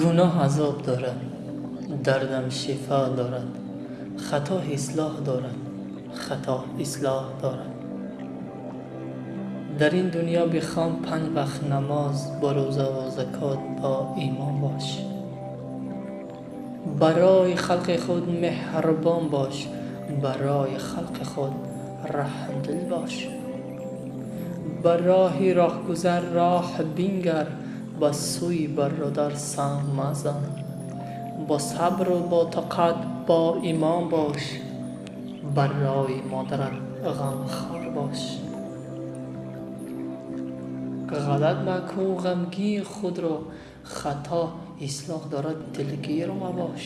گناه عذاب دارد. دردم شفا دارد. خطا اصلاح دارد. خطا اصلاح دارد. در این دنیا بخوام پنج وقت نماز با روزه و زکات با ایمان باش. برای خلق خود مهربان باش. برای خلق خود رحم دل باش. بر راه راهگذر راه بنگر. ба сӯи бародар сам мазан. Бо сабру ботоқат бо имон бош. Барои модарат ғамхор бош. Ғалат макун ғамгии худро хато ислоҳ дорад дилгир мабош.